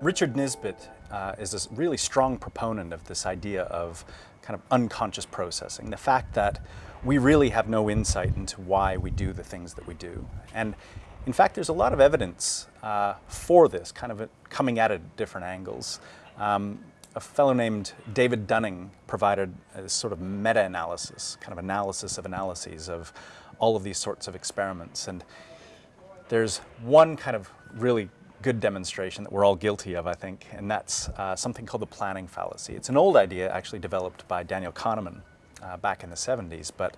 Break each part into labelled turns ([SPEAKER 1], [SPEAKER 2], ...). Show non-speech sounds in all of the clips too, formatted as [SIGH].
[SPEAKER 1] Richard Nisbett uh, is a really strong proponent of this idea of kind of unconscious processing, the fact that we really have no insight into why we do the things that we do. And in fact, there's a lot of evidence uh, for this, kind of coming at it at different angles. Um, a fellow named David Dunning provided a sort of meta-analysis, kind of analysis of analyses of all of these sorts of experiments. And there's one kind of really good demonstration that we're all guilty of, I think, and that's uh, something called the planning fallacy. It's an old idea actually developed by Daniel Kahneman uh, back in the 70s, but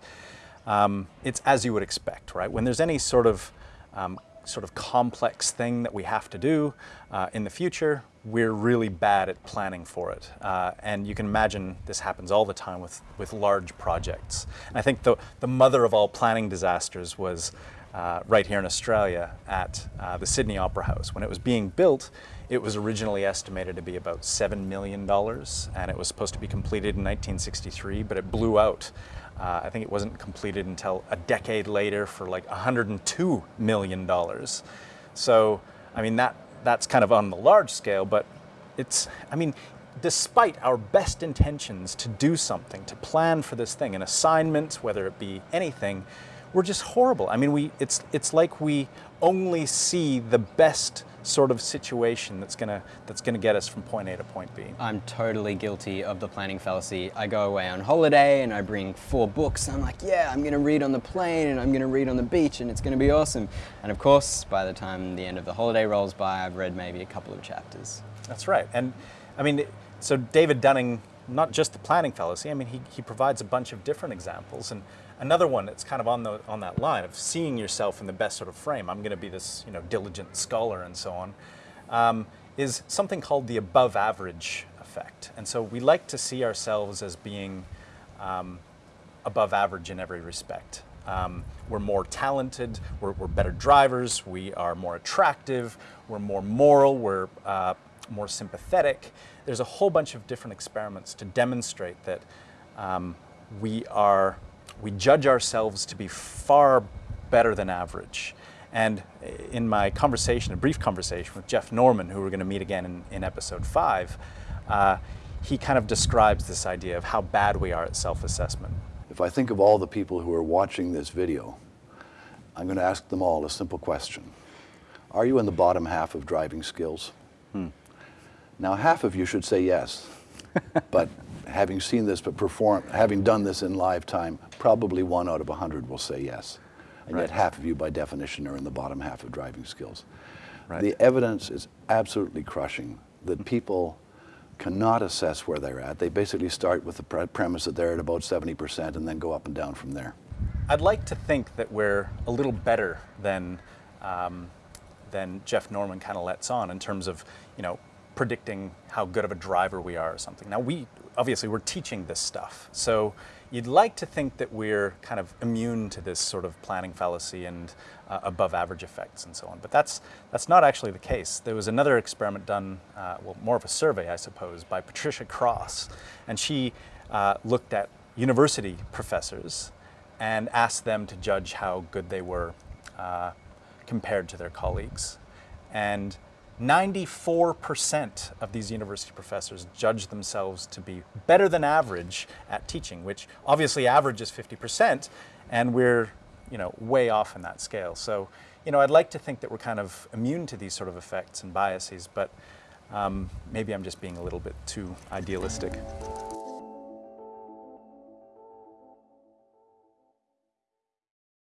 [SPEAKER 1] um, it's as you would expect, right? When there's any sort of um, sort of complex thing that we have to do uh, in the future, we're really bad at planning for it. Uh, and you can imagine this happens all the time with, with large projects. And I think the, the mother of all planning disasters was uh, right here in Australia at uh, the Sydney Opera House. When it was being built, it was originally estimated to be about $7 million, and it was supposed to be completed in 1963, but it blew out. Uh, I think it wasn't completed until a decade later for like $102 million. So, I mean, that, that's kind of on the large scale, but it's, I mean, despite our best intentions to do something, to plan for this thing, an assignment, whether it be anything, we're just horrible. I mean, we, it's, it's like we only see the best sort of situation that's gonna that's gonna get us from point A to point B.
[SPEAKER 2] I'm totally guilty of the planning fallacy. I go away on holiday and I bring four books. I'm like, yeah, I'm gonna read on the plane and I'm gonna read on the beach and it's gonna be awesome. And of course, by the time the end of the holiday rolls by, I've read maybe a couple of chapters.
[SPEAKER 1] That's right. And I mean, so David Dunning, not just the planning fallacy. I mean, he he provides a bunch of different examples and Another one that's kind of on, the, on that line of seeing yourself in the best sort of frame, I'm going to be this you know, diligent scholar and so on, um, is something called the above average effect. And so we like to see ourselves as being um, above average in every respect. Um, we're more talented, we're, we're, better drivers, we are more attractive, we're more moral, we're uh, more sympathetic. There's a whole bunch of different experiments to demonstrate that um, we are we judge ourselves to be far better than average. And in my conversation, a brief conversation with Jeff Norman, who we're going to meet again in, in episode five, uh, he kind of describes this idea of how bad we are at self-assessment.
[SPEAKER 3] If I think of all the people who are watching this video, I'm going to ask them all a simple question. Are you in the bottom half of driving skills? Hmm. Now, half of you should say yes, [LAUGHS] but having seen this, but perform, having done this in live time, probably one out of a hundred will say yes. And right. yet half of you, by definition, are in the bottom half of driving skills. Right. The evidence is absolutely crushing that people cannot assess where they're at. They basically start with the pre premise that they're at about 70% and then go up and down from there.
[SPEAKER 1] I'd like to think that we're a little better than, um, than Jeff Norman kind of lets on in terms of, you know, predicting how good of a driver we are or something. Now we, obviously we're teaching this stuff. So you'd like to think that we're kind of immune to this sort of planning fallacy and uh, above average effects and so on. But that's, that's not actually the case. There was another experiment done, uh, well, more of a survey, I suppose, by Patricia Cross. And she uh, looked at university professors and asked them to judge how good they were uh, compared to their colleagues. And 94% of these university professors judge themselves to be better than average at teaching, which obviously average is 50%, and we're you know, way off in that scale. So you know, I'd like to think that we're kind of immune to these sort of effects and biases, but um, maybe I'm just being a little bit too idealistic.